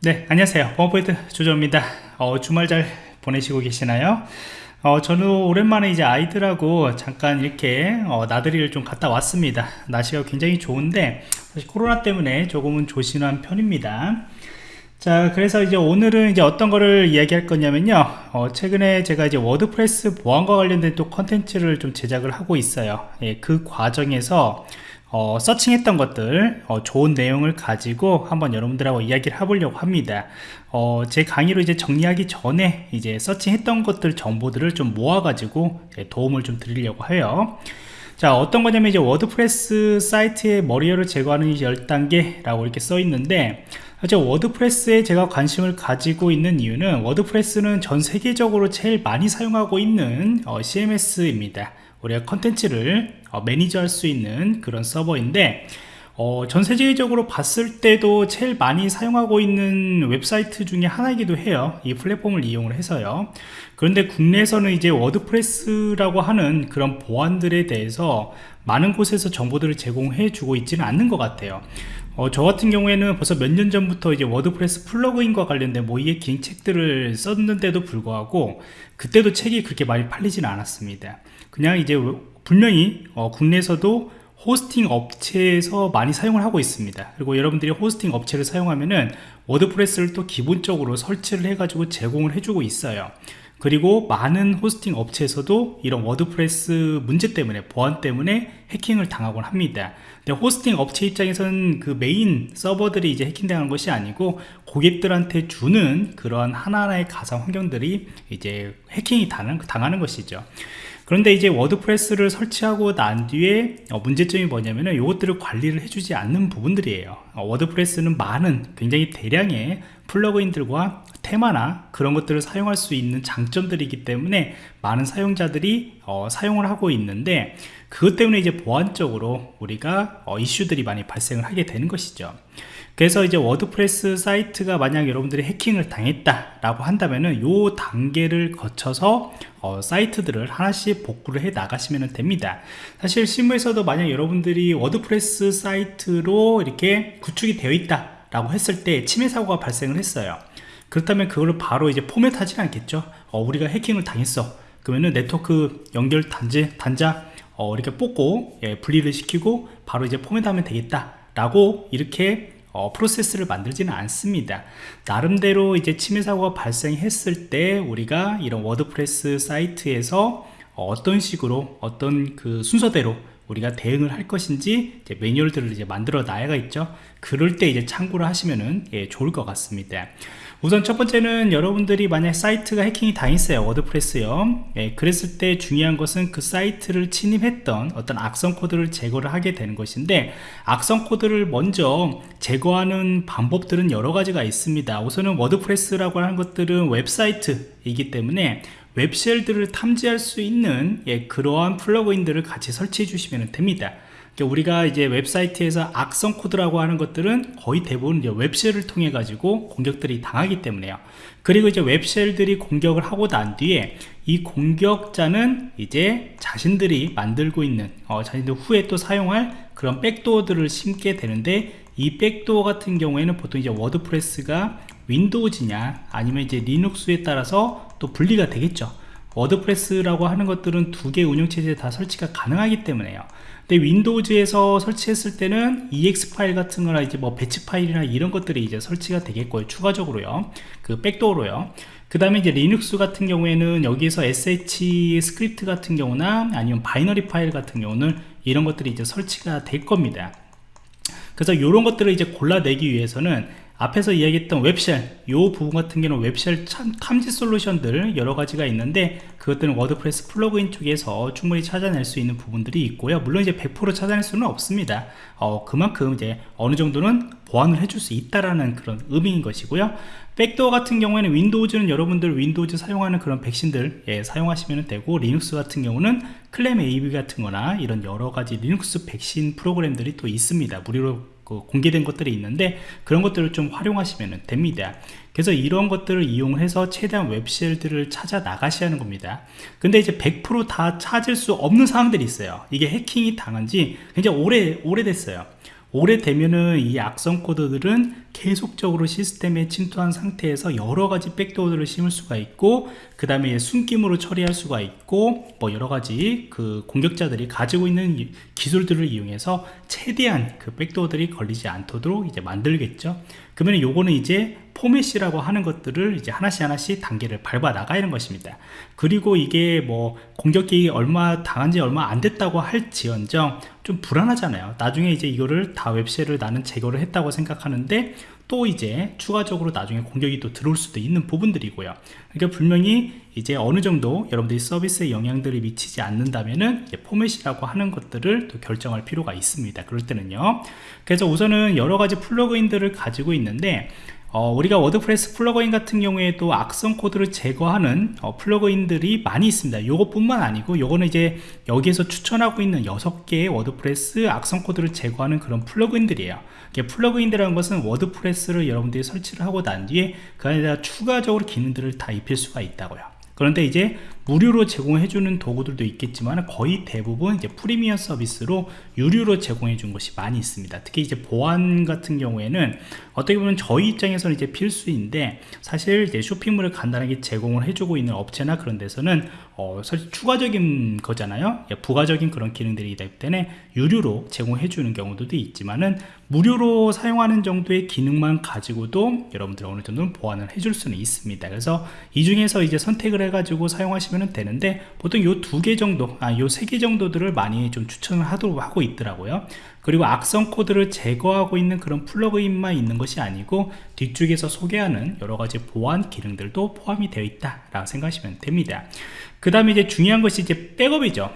네 안녕하세요. 버퍼포인트 조조입니다. 어, 주말 잘 보내시고 계시나요? 어, 저는 오랜만에 이제 아이들하고 잠깐 이렇게 어, 나들이를 좀 갔다 왔습니다. 날씨가 굉장히 좋은데 사실 코로나 때문에 조금은 조심한 편입니다. 자 그래서 이제 오늘은 이제 어떤 거를 이야기할 거냐면요. 어, 최근에 제가 이제 WordPress 보안과 관련된 또 컨텐츠를 좀 제작을 하고 있어요. 예, 그 과정에서 어, searching했던 것들 어, 좋은 내용을 가지고 한번 여러분들하고 이야기를 해보려고 합니다. 어, 제 강의로 이제 정리하기 전에 이제 searching했던 것들 정보들을 좀 모아 가지고 도움을 좀 드리려고 해요. 자 어떤 거냐면 이제 WordPress 사이트의 malware를 제거하는 10단계 라고 이렇게 써 있는데 사실 WordPress에 제가 관심을 가지고 있는 이유는 WordPress는 전 세계적으로 제일 많이 사용하고 있는 어, CMS입니다 우리가 컨텐츠를 어, manage할 수 있는 그런 서버인데 어, 전 세계적으로 봤을 때도 제일 많이 사용하고 있는 웹사이트 중에 하나이기도 해요. 이 플랫폼을 이용을 해서요. 그런데 국내에서는 이제 WordPress라고 하는 그런 보안들에 대해서 많은 곳에서 정보들을 제공해 주고 있지는 않는 것 같아요 어, 저 같은 경우에는 벌써 몇 년 전부터 이제 WordPress plugin과 관련된 모의해킹 책들을 썼는데도 불구하고 그때도 책이 그렇게 많이 팔리지는 않았습니다. 그냥 이제 분명히 어, 국내에서도 hosting 업체에서 많이 사용을 하고 있습니다. 그리고 여러분들이 hosting 업체를 사용하면은 WordPress를 또 기본적으로 설치를 해 가지고 제공을 해주고 있어요 그리고 많은 hosting 업체에서도 이런 WordPress 문제 때문에 보안 때문에 해킹을 당하곤 합니다. 근데 hosting 업체 입장에서는 그 메인 서버들이 이제 해킹당하는 것이 아니고 고객들한테 주는 그런 하나하나의 가상 환경들이 이제 해킹이 당하는 것이죠 그런데 이제 WordPress를 설치하고 난 뒤에 어, 문제점이 뭐냐면은 이것들을 관리를 해주지 않는 부분들이에요. 어, WordPress는 많은 굉장히 대량의 plugin들과 테마나 그런 것들을 사용할 수 있는 장점들이기 때문에 많은 사용자들이 어, 사용을 하고 있는데 그것 때문에 이제 보안적으로 우리가 어, 이슈들이 많이 발생을 하게 되는 것이죠 그래서 이제 WordPress 사이트가 만약 여러분들이 해킹을 당했다 라고 한다면은 요 단계를 거쳐서 어, 사이트들을 하나씩 복구를 해 나가시면 됩니다. 사실 실무에서도 만약 여러분들이 WordPress 사이트로 이렇게 구축이 되어 있다 라고 했을 때 침해 사고가 발생을 했어요. 그렇다면 그걸 바로 이제 포맷하지는 않겠죠. 어, 우리가 해킹을 당했어. 그러면은 네트워크 연결 단지 단자 어, 이렇게 뽑고 예, 분리를 시키고 바로 이제 포맷하면 되겠다 라고 이렇게 어, 프로세스를 만들지는 않습니다. 나름대로 이제 침해 사고가 발생했을 때 우리가 이런 WordPress 사이트에서 어떤 식으로 어떤 그 순서대로 우리가 대응을 할 것인지 이제 매뉴얼들을 이제 만들어 놔야가 있죠. 그럴 때 이제 참고를 하시면은 예, 좋을 것 같습니다 우선 첫 번째는 여러분들이 만약 사이트가 해킹이 당했어요. WordPress요. 예, 그랬을 때 중요한 것은 그 사이트를 침입했던 어떤 악성 코드를 제거를 하게 되는 것인데 악성 코드를 먼저 제거하는 방법들은 여러 가지가 있습니다. 우선은 WordPress라고 하는 것들은 웹사이트이기 때문에 web shell들을 탐지할 수 있는 예, 그러한 plugin들을 같이 설치해 주시면 됩니다 우리가 이제 웹사이트에서 악성 코드라고 하는 것들은 거의 대부분 이제 web shell을 통해 가지고 공격들이 당하기 때문에요. 그리고 이제 web shell들이 공격을 하고 난 뒤에 이 공격자는 이제 자신들이 만들고 있는 어, 자신들 후에 또 사용할 그런 backdoor들을 심게 되는데 이 backdoor 같은 경우에는 보통 이제 WordPress가 Windows냐 아니면 이제 Linux에 따라서 또 분리가 되겠죠. WordPress라고 하는 것들은 두 개 운영체제에 다 설치가 가능하기 때문에요 근데 Windows에서 설치했을 때는 exe 파일 같은 거나 이제 뭐 batch 파일이나 이런 것들이 이제 설치가 되겠고요. 추가적으로요. 그 backdoor로요. 그 다음에 이제 리눅스 같은 경우에는 여기에서 sh 스크립트 같은 경우나 아니면 binary 파일 같은 경우는 이런 것들이 이제 설치가 될 겁니다. 그래서 이런 것들을 이제 골라내기 위해서는 앞에서 이야기했던 web shell 이 부분 같은 경우는 web shell 탐지 솔루션들 여러 가지가 있는데 그것들은 WordPress plugin 쪽에서 충분히 찾아낼 수 있는 부분들이 있고요. 물론 이제 100% 찾아낼 수는 없습니다. 어, 그만큼 이제 어느 정도는 보완을 해줄 수 있다라는 그런 의미인 것이고요. backdoor 같은 경우에는 Windows는 여러분들 Windows 사용하는 그런 백신들 예, 사용하시면 되고 리눅스 같은 경우는 클램 AB 같은 거나 이런 여러 가지 리눅스 백신 프로그램들이 또 있습니다. 무료로 그 공개된 것들이 있는데 그런 것들을 좀 활용하시면 됩니다. 그래서 이런 것들을 이용해서 최대한 웹쉘들을 찾아 나가셔야 하는 겁니다. 근데 이제 100%다 찾을 수 없는 상황들이 있어요. 이게 해킹이 당한 지 굉장히 오래 오래됐어요 오래되면은 이 악성 코드들은 계속적으로 시스템에 침투한 상태에서 여러 가지 백도어들을 심을 수가 있고 그 다음에 숨김으로 처리할 수가 있고 뭐 여러 가지 그 공격자들이 가지고 있는 기술들을 이용해서 최대한 그 백도어들이 걸리지 않도록 이제 만들겠죠 그러면 요거는 이제 포맷이라고 하는 것들을 이제 하나씩 하나씩 단계를 밟아 나가는 것입니다. 그리고 이게 뭐 공격기 얼마 당한 지 얼마 안 됐다고 할지언정 좀 불안하잖아요. 나중에 이제 이거를 다 웹쉘을 나는 제거를 했다고 생각하는데 또 이제 추가적으로 나중에 공격이 또 들어올 수도 있는 부분들이고요. 그러니까 분명히 이제 어느 정도 여러분들이 서비스에 영향들이 미치지 않는다면은 포맷이라고 하는 것들을 또 결정할 필요가 있습니다. 그럴 때는요. 그래서 우선은 여러 가지 plugin들을 가지고 있는데 어, 우리가 WordPress plugin 같은 경우에도 악성 코드를 제거하는 어, plugin들이 많이 있습니다. 요것뿐만 아니고 요거는 이제 여기에서 추천하고 있는 6개의 WordPress 악성 코드를 제거하는 그런 plugin들이에요. plugin이라는 것은 WordPress를 여러분들이 설치를 하고 난 뒤에 그 안에다 추가적으로 기능들을 다 입힐 수가 있다고요. 그런데 이제 무료로 제공해주는 도구들도 있겠지만 거의 대부분 이제 프리미엄 서비스로 유료로 제공해 준 것이 많이 있습니다. 특히 이제 보안 같은 경우에는 어떻게 보면 저희 입장에서는 이제 필수인데 사실 이제 쇼핑몰을 간단하게 제공을 해주고 있는 업체나 그런 데서는 어, 사실 추가적인 거잖아요. 예, 부가적인 그런 기능들이 있기 때문에 유료로 제공해 주는 경우도 있지만은 무료로 사용하는 정도의 기능만 가지고도 여러분들 어느 정도는 보완을 해줄 수는 있습니다. 그래서 이 중에서 이제 선택을 해가지고 사용하시면 하시면 되는데 보통 요 두 개 정도 아요 세 개 정도들을 많이 좀 추천을 하도록 하고 있더라고요. 그리고 악성 코드를 제거하고 있는 그런 플러그인만 있는 것이 아니고 뒤쪽에서 소개하는 여러가지 보안 기능들도 포함이 되어 있다 라고 생각하시면 됩니다. 그 다음에 이제 중요한 것이 이제 백업이죠.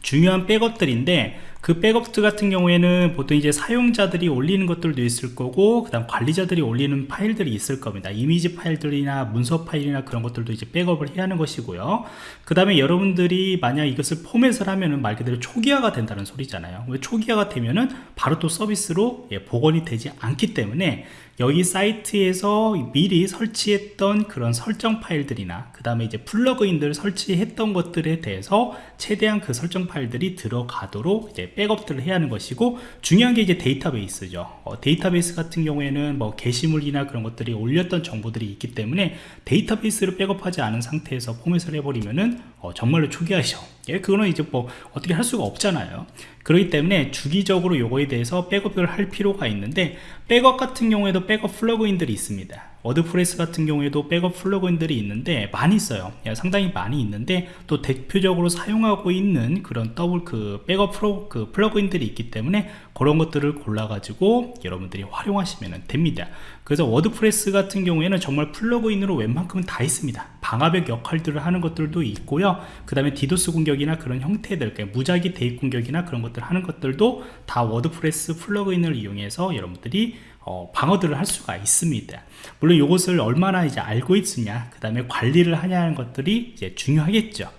중요한 백업들인데 그 백업들 같은 경우에는 보통 이제 사용자들이 올리는 것들도 있을 거고 그 다음 관리자들이 올리는 파일들이 있을 겁니다. 이미지 파일들이나 문서 파일이나 그런 것들도 이제 백업을 해야 하는 것이고요. 그 다음에 여러분들이 만약 이것을 포맷을 하면은 말 그대로 초기화가 된다는 소리잖아요. 왜 초기화가 되면은 바로 또 서비스로 예, 복원이 되지 않기 때문에 여기 사이트에서 미리 설치했던 그런 설정 파일들이나 그 다음에 이제 plugin들 설치했던 것들에 대해서 최대한 그 설정 파일들이 들어가도록 이제 백업들을 해야 하는 것이고 중요한 게 이제 데이터베이스죠. 어, 데이터베이스 같은 경우에는 뭐 게시물이나 그런 것들이 올렸던 정보들이 있기 때문에 데이터베이스를 백업하지 않은 상태에서 포맷을 해버리면은 어, 정말로 초기화죠. 예, 그거는 이제 뭐 어떻게 할 수가 없잖아요. 그렇기 때문에 주기적으로 요거에 대해서 백업을 할 필요가 있는데 백업 같은 경우에도 백업 plugin들이 있습니다 WordPress 같은 경우에도 백업 plugin들이 있는데 많이 있어요. 예, 상당히 많이 있는데 또 대표적으로 사용하고 있는 그런 더블 그 백업 프로, 그 plugin들이 있기 때문에 그런 것들을 골라 가지고 여러분들이 활용하시면 됩니다. 그래서 WordPress 같은 경우에는 정말 plugin으로 웬만큼은 다 있습니다. 방화벽 역할들을 하는 것들도 있고요. 그 다음에 디도스 공격이나 그런 형태들 그러니까 무작위 대입 공격이나 그런 것들 하는 것들도 다 WordPress plugin을 이용해서 여러분들이 어, 방어들을 할 수가 있습니다. 물론 이것을 얼마나 이제 알고 있으냐 그 다음에 관리를 하냐 하는 것들이 이제 중요하겠죠.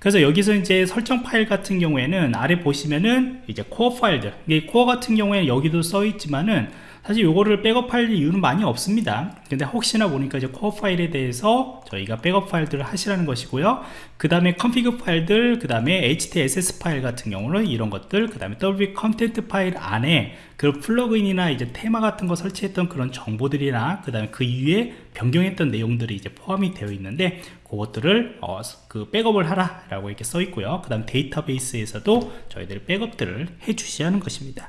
그래서 여기서 이제 설정 파일 같은 경우에는 아래 보시면은 이제 코어 파일들 이게 코어 같은 경우에 여기도 써 있지만은 사실 요거를 백업할 이유는 많이 없습니다. 근데 혹시나 보니까 이제 코어 파일에 대해서 저희가 백업 파일들을 하시라는 것이고요. 그 다음에 config 파일들 그 다음에 htaccess 파일 같은 경우는 이런 것들 그 다음에 wp content 파일 안에 그 plugin이나 이제 테마 같은 거 설치했던 그런 정보들이나 그 다음에 그 이후에 변경했던 내용들이 이제 포함이 되어 있는데 그것들을 어, 그 백업을 하라 라고 이렇게 써 있고요. 그 다음 데이터베이스에서도 저희들이 백업들을 해 주셔야 하는 것입니다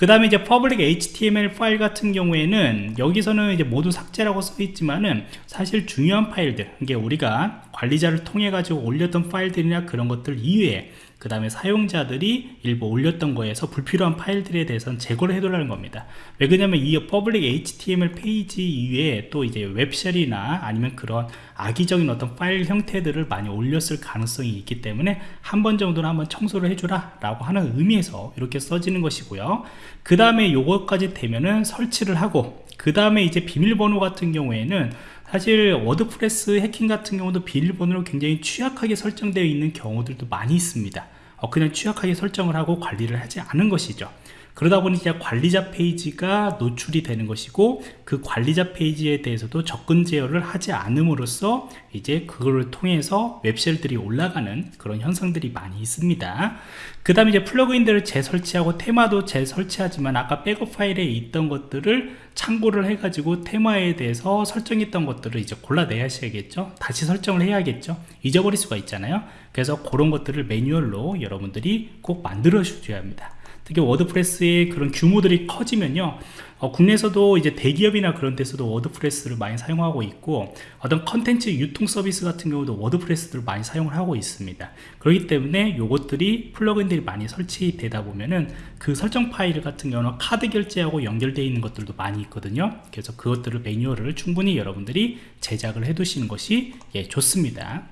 그 다음에 이제 public html 파일 같은 경우에는 여기서는 이제 모두 삭제라고 써 있지만은 사실 중요한 파일들 이게 우리가 관리자를 통해 가지고 올렸던 파일들이나 그런 것들 이외에 그 다음에 사용자들이 일부 올렸던 거에서 불필요한 파일들에 대해서는 제거를 해달라는 겁니다. 왜 그러냐면 이 public HTML 페이지 이외에 또 이제 web shell이나 아니면 그런 악의적인 어떤 파일 형태들을 많이 올렸을 가능성이 있기 때문에 한 번 정도는 한번 청소를 해주라 라고 하는 의미에서 이렇게 써지는 것이고요. 그 다음에 요것까지 되면은 설치를 하고 그 다음에 이제 비밀번호 같은 경우에는 사실 WordPress 해킹 같은 경우도 비밀번호로 굉장히 취약하게 설정되어 있는 경우들도 많이 있습니다. 어, 그냥 취약하게 설정을 하고 관리를 하지 않은 것이죠 그러다 보니 이제 관리자 페이지가 노출이 되는 것이고 그 관리자 페이지에 대해서도 접근 제어를 하지 않음으로써 이제 그거를 통해서 web shell들이 올라가는 그런 현상들이 많이 있습니다. 그 다음에 이제 plugin들을 재설치하고 테마도 재설치하지만 아까 백업 파일에 있던 것들을 참고를 해가지고 테마에 대해서 설정했던 것들을 이제 골라내야 하셔야겠죠. 다시 설정을 해야겠죠. 잊어버릴 수가 있잖아요. 그래서 그런 것들을 매뉴얼로 여러분들이 꼭 만들어 주셔야 합니다 특히 WordPress의 그런 규모들이 커지면요 어, 국내에서도 이제 대기업이나 그런 데서도 WordPress를 많이 사용하고 있고 어떤 컨텐츠 유통 서비스 같은 경우도 WordPress를 많이 사용을 하고 있습니다. 그렇기 때문에 요것들이 플러그인들이 많이 설치되다 보면은 그 설정 파일 같은 경우는 카드 결제하고 연결되어 있는 것들도 많이 있거든요. 그래서 그것들을 매뉴얼을 충분히 여러분들이 제작을 해 두시는 것이 예, 좋습니다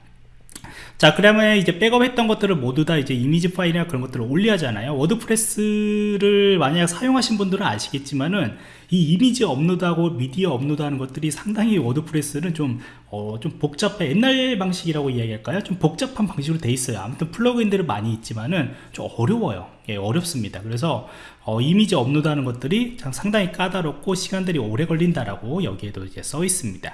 자 그러면 이제 백업했던 것들을 모두 다 이제 이미지 파일이나 그런 것들을 올려야하잖아요. 워드프레스를 만약 사용하신 분들은 아시겠지만은 이 이미지 업로드하고 미디어 업로드하는 것들이 상당히 워드프레스는 좀, 어, 좀 복잡해. 옛날 방식이라고 이야기할까요? 좀 복잡한 방식으로 돼 있어요. 아무튼 플러그인들은 많이 있지만은 좀 어려워요. 예, 어렵습니다. 그래서 어, 이미지 업로드하는 것들이 상당히 까다롭고 시간들이 오래 걸린다라고 여기에도 이제 써 있습니다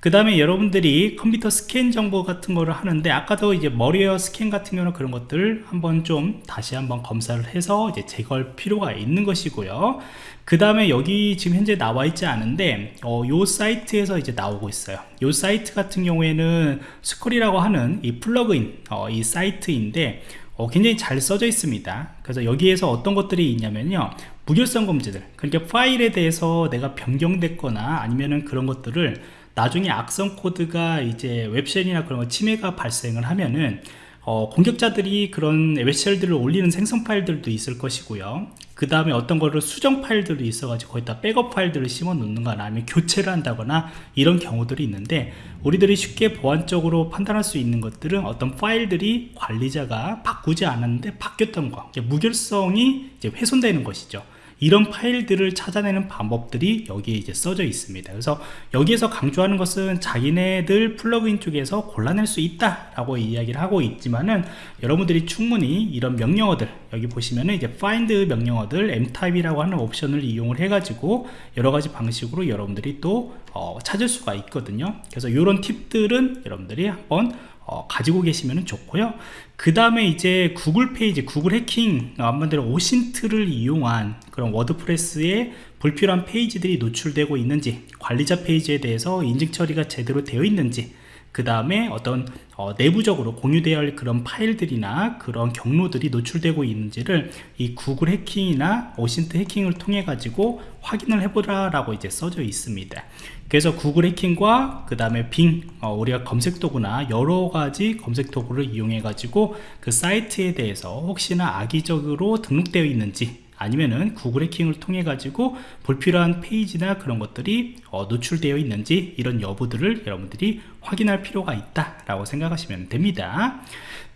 그 다음에 여러분들이 컴퓨터 스캔 정보 같은 거를 하는데 아까도 이제 malware 스캔 같은 경우는 그런 것들 한번 좀 다시 한번 검사를 해서 이제 제거할 필요가 있는 것이고요. 그 다음에 여기 지금 현재 나와 있지 않은데 어, 요 사이트에서 이제 나오고 있어요. 요 사이트 같은 경우에는 스콜이라고 하는 이 플러그인 어, 이 사이트인데 어, 굉장히 잘 써져 있습니다. 그래서 여기에서 어떤 것들이 있냐면요. 무결성 검지들. 그러니까 파일에 대해서 내가 변경됐거나 아니면은 그런 것들을 나중에 악성 코드가 이제 웹쉘이나 그런 거 침해가 발생을 하면은 어, 공격자들이 그런 웹쉘들을 올리는 생성 파일들도 있을 것이고요. 그 다음에 어떤 거를 수정 파일들도 있어 가지고 거기다 백업 파일들을 심어 놓는 거나 아니면 교체를 한다거나 이런 경우들이 있는데 우리들이 쉽게 보안적으로 판단할 수 있는 것들은 어떤 파일들이 관리자가 바꾸지 않았는데 바뀌었던 거 무결성이 이제 훼손되는 것이죠 이런 파일들을 찾아내는 방법들이 여기에 이제 써져 있습니다. 그래서 여기에서 강조하는 것은 자기네들 플러그인 쪽에서 골라낼 수 있다 라고 이야기를 하고 있지만은 여러분들이 충분히 이런 명령어들 여기 보시면은 이제 find 명령어들 mtype이라고 하는 옵션을 이용을 해 가지고 여러 가지 방식으로 여러분들이 또 어, 찾을 수가 있거든요. 그래서 이런 팁들은 여러분들이 한번 어, 가지고 계시면 좋고요. 그 다음에 이제 구글 페이지 구글 해킹 한마디로 OSINT를 이용한 그런 워드프레스에 불필요한 페이지들이 노출되고 있는지 관리자 페이지에 대해서 인증 처리가 제대로 되어 있는지 그 다음에 어떤 어, 내부적으로 공유되어야 할 그런 파일들이나 그런 경로들이 노출되고 있는지를 이 구글 해킹이나 오신트 해킹을 통해 가지고 확인을 해보라 라고 이제 써져 있습니다. 그래서 구글 해킹과 그 다음에 빙 어, 우리가 검색 도구나 여러 가지 검색 도구를 이용해 가지고 그 사이트에 대해서 혹시나 악의적으로 등록되어 있는지 아니면은 구글 해킹을 통해 가지고 불필요한 페이지나 그런 것들이 어, 노출되어 있는지 이런 여부들을 여러분들이 확인할 필요가 있다 라고 생각하시면 됩니다.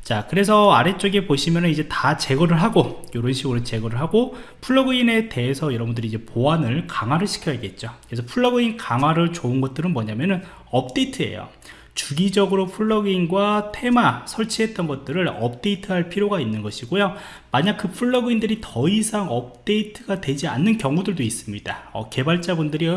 자 그래서 아래쪽에 보시면은 이제 다 제거를 하고 이런 식으로 제거를 하고 플러그인에 대해서 여러분들이 이제 보안을 강화를 시켜야겠죠. 그래서 플러그인 강화를 좋은 것들은 뭐냐면은 업데이트예요 주기적으로 플러그인과 테마 설치했던 것들을 업데이트할 필요가 있는 것이고요. 만약 그 플러그인들이 더 이상 업데이트가 되지 않는 경우들도 있습니다. 어, 개발자분들이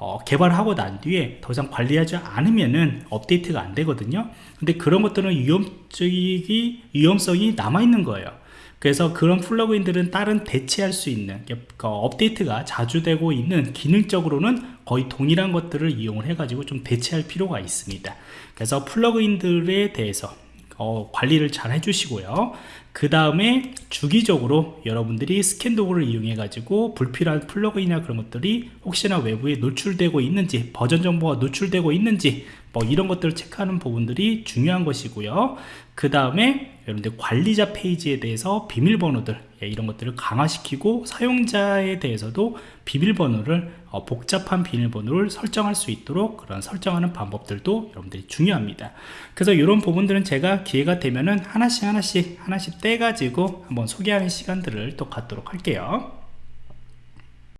어, 개발하고 난 뒤에 더 이상 관리하지 않으면은 업데이트가 안 되거든요. 근데 그런 것들은 위험적이 위험성이 남아 있는 거예요 그래서 그런 플러그인들은 다른 대체할 수 있는 그 업데이트가 자주 되고 있는 기능적으로는 거의 동일한 것들을 이용을 해 가지고 좀 대체할 필요가 있습니다. 그래서 플러그인들에 대해서 어, 관리를 잘 해주시고요. 그 다음에 주기적으로 여러분들이 스캔 도구를 이용해 가지고 불필요한 플러그인이나 그런 것들이 혹시나 외부에 노출되고 있는지 버전 정보가 노출되고 있는지 뭐 이런 것들을 체크하는 부분들이 중요한 것이고요. 그 다음에 여러분들 관리자 페이지에 대해서 비밀번호들 예, 이런 것들을 강화시키고 사용자에 대해서도 비밀번호를 어, 복잡한 비밀번호를 설정할 수 있도록 그런 설정하는 방법들도 여러분들이 중요합니다. 그래서 이런 부분들은 제가 기회가 되면은 하나씩 하나씩 하나씩 떼가지고 한번 소개하는 시간들을 또 갖도록 할게요